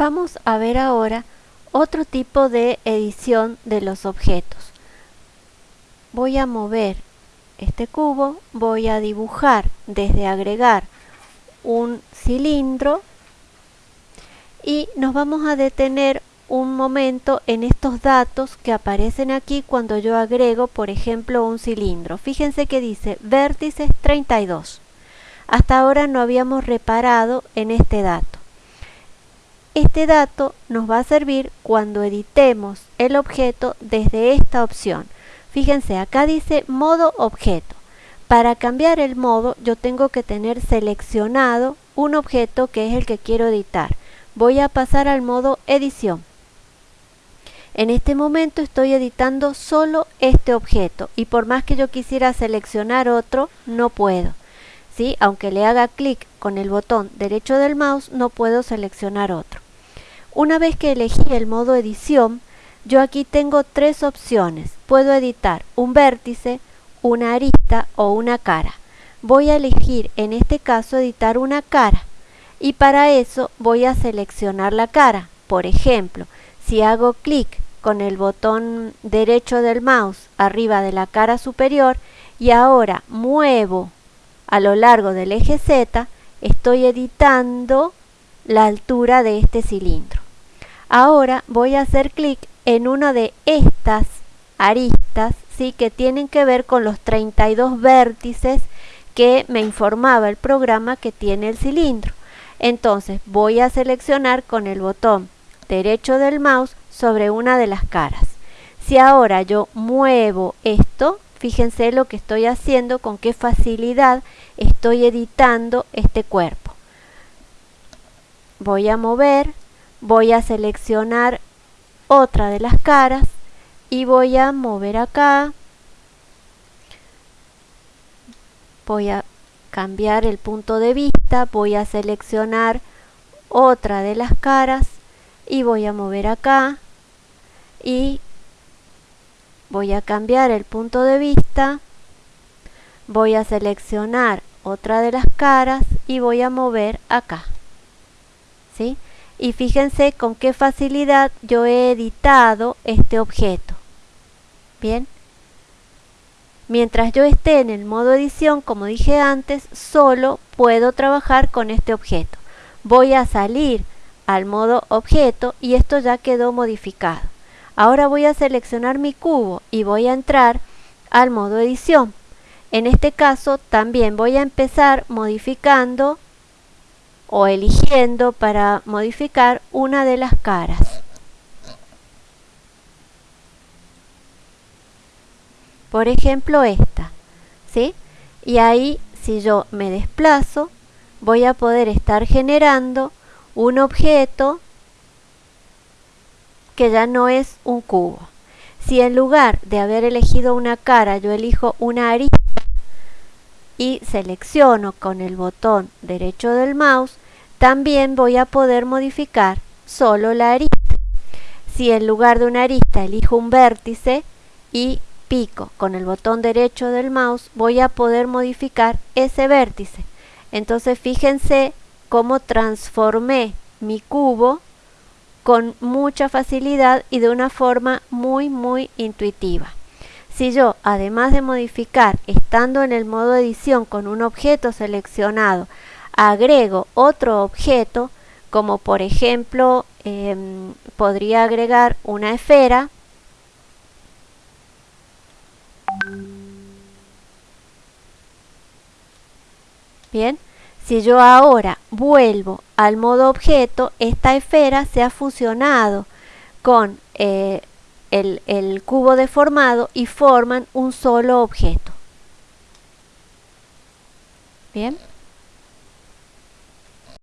Vamos a ver ahora otro tipo de edición de los objetos. Voy a mover este cubo, voy a dibujar desde agregar un cilindro y nos vamos a detener un momento en estos datos que aparecen aquí cuando yo agrego, por ejemplo, un cilindro. Fíjense que dice vértices 32. Hasta ahora no habíamos reparado en este dato. Este dato nos va a servir cuando editemos el objeto desde esta opción. Fíjense, acá dice modo objeto. Para cambiar el modo yo tengo que tener seleccionado un objeto que es el que quiero editar. Voy a pasar al modo edición. En este momento estoy editando solo este objeto y por más que yo quisiera seleccionar otro, no puedo. ¿Sí? Aunque le haga clic con el botón derecho del mouse, no puedo seleccionar otro. Una vez que elegí el modo edición, yo aquí tengo tres opciones. Puedo editar un vértice, una arista o una cara. Voy a elegir en este caso editar una cara y para eso voy a seleccionar la cara. Por ejemplo, si hago clic con el botón derecho del mouse arriba de la cara superior y ahora muevo a lo largo del eje Z, estoy editando la altura de este cilindro. Ahora voy a hacer clic en una de estas aristas ¿sí? que tienen que ver con los 32 vértices que me informaba el programa que tiene el cilindro. Entonces voy a seleccionar con el botón derecho del mouse sobre una de las caras. Si ahora yo muevo esto, fíjense lo que estoy haciendo, con qué facilidad estoy editando este cuerpo. Voy a mover, voy a seleccionar otra de las caras y voy a mover acá. Voy a cambiar el punto de vista voy a seleccionar otra de las caras y voy a mover acá. Y voy a cambiar el punto de vista voy a seleccionar otra de las caras y voy a mover acá y fíjense con qué facilidad yo he editado este objeto bien mientras yo esté en el modo edición como dije antes solo puedo trabajar con este objeto. Voy a salir al modo objeto y esto ya quedó modificado. Ahora voy a seleccionar mi cubo y voy a entrar al modo edición. En este caso también voy a empezar modificando o eligiendo para modificar una de las caras. Por ejemplo esta, ¿sí? Y ahí si yo me desplazo voy a poder estar generando un objeto que ya no es un cubo. Si en lugar de haber elegido una cara yo elijo una arista y selecciono con el botón derecho del mouse, también voy a poder modificar solo la arista. Si en lugar de una arista elijo un vértice y pico con el botón derecho del mouse, voy a poder modificar ese vértice. Entonces fíjense cómo transformé mi cubo con mucha facilidad y de una forma muy muy intuitiva. Si yo, además de modificar, estando en el modo edición con un objeto seleccionado, agrego otro objeto, como por ejemplo, em, podría agregar una esfera, Bien, si yo ahora vuelvo al modo objeto, esta esfera se ha fusionado con eh, el, cubo deformado y forman un solo objeto. Bien.